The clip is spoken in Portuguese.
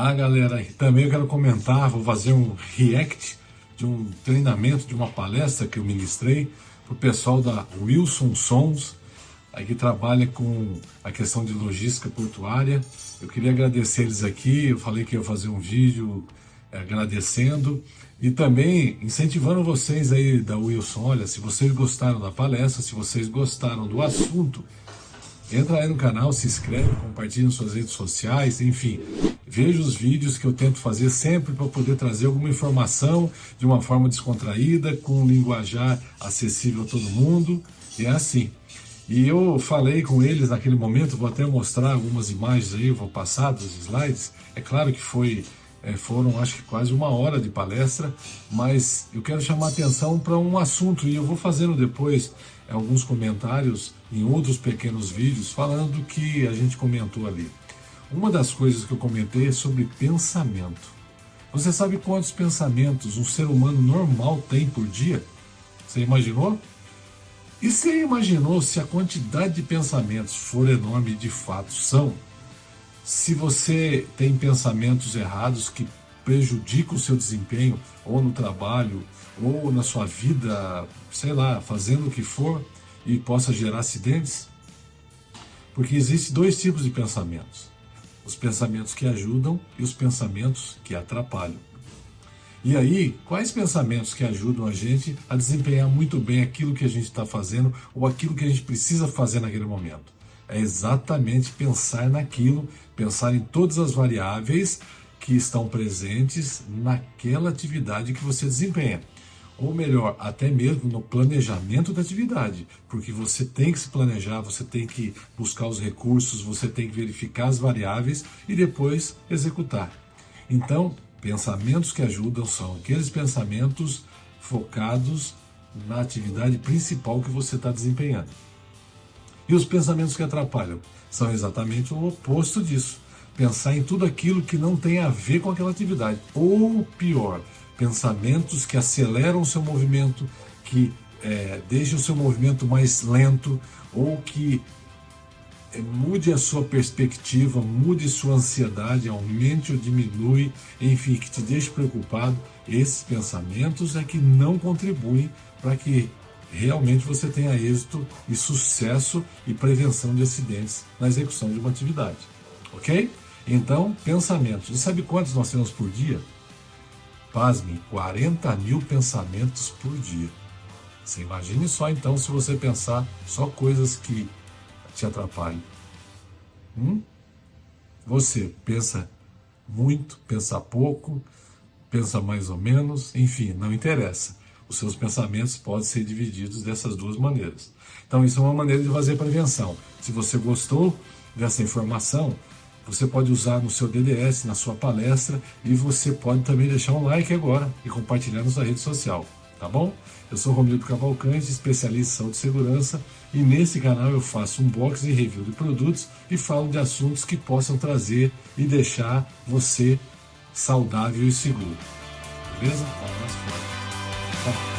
Ah, galera, também eu quero comentar, vou fazer um react de um treinamento, de uma palestra que eu ministrei para o pessoal da Wilson Sons, que trabalha com a questão de logística portuária. Eu queria agradecer eles aqui, eu falei que ia fazer um vídeo é, agradecendo e também incentivando vocês aí da Wilson, olha, se vocês gostaram da palestra, se vocês gostaram do assunto, entra aí no canal, se inscreve, compartilha nas suas redes sociais, enfim, veja os vídeos que eu tento fazer sempre para poder trazer alguma informação de uma forma descontraída, com um linguajar acessível a todo mundo, e é assim. E eu falei com eles naquele momento, vou até mostrar algumas imagens aí, vou passar dos slides, é claro que foi é, foram acho que quase uma hora de palestra, mas eu quero chamar atenção para um assunto e eu vou fazendo depois alguns comentários em outros pequenos vídeos falando do que a gente comentou ali. Uma das coisas que eu comentei é sobre pensamento. Você sabe quantos pensamentos um ser humano normal tem por dia? Você imaginou? E você imaginou se a quantidade de pensamentos for enorme de fato são? Se você tem pensamentos errados que prejudicam o seu desempenho, ou no trabalho, ou na sua vida, sei lá, fazendo o que for, e possa gerar acidentes? Porque existem dois tipos de pensamentos. Os pensamentos que ajudam e os pensamentos que atrapalham. E aí, quais pensamentos que ajudam a gente a desempenhar muito bem aquilo que a gente está fazendo ou aquilo que a gente precisa fazer naquele momento? é exatamente pensar naquilo, pensar em todas as variáveis que estão presentes naquela atividade que você desempenha. Ou melhor, até mesmo no planejamento da atividade, porque você tem que se planejar, você tem que buscar os recursos, você tem que verificar as variáveis e depois executar. Então, pensamentos que ajudam são aqueles pensamentos focados na atividade principal que você está desempenhando. E os pensamentos que atrapalham são exatamente o oposto disso. Pensar em tudo aquilo que não tem a ver com aquela atividade. Ou pior, pensamentos que aceleram o seu movimento, que é, deixam o seu movimento mais lento, ou que é, mude a sua perspectiva, mude sua ansiedade, aumente ou diminui, enfim, que te deixe preocupado. Esses pensamentos é que não contribuem para que realmente você tenha êxito e sucesso e prevenção de acidentes na execução de uma atividade. Ok? Então, pensamentos. E sabe quantos nós temos por dia? Pasmem, 40 mil pensamentos por dia. Você imagine só então se você pensar só coisas que te atrapalham. Hum? Você pensa muito, pensa pouco, pensa mais ou menos, enfim, não interessa os seus pensamentos podem ser divididos dessas duas maneiras. Então isso é uma maneira de fazer prevenção. Se você gostou dessa informação, você pode usar no seu DDS, na sua palestra, e você pode também deixar um like agora e compartilhar na sua rede social, tá bom? Eu sou Romildo Cavalcante, especialista em saúde e segurança, e nesse canal eu faço unboxing e review de produtos e falo de assuntos que possam trazer e deixar você saudável e seguro. Beleza? Até mais Huh?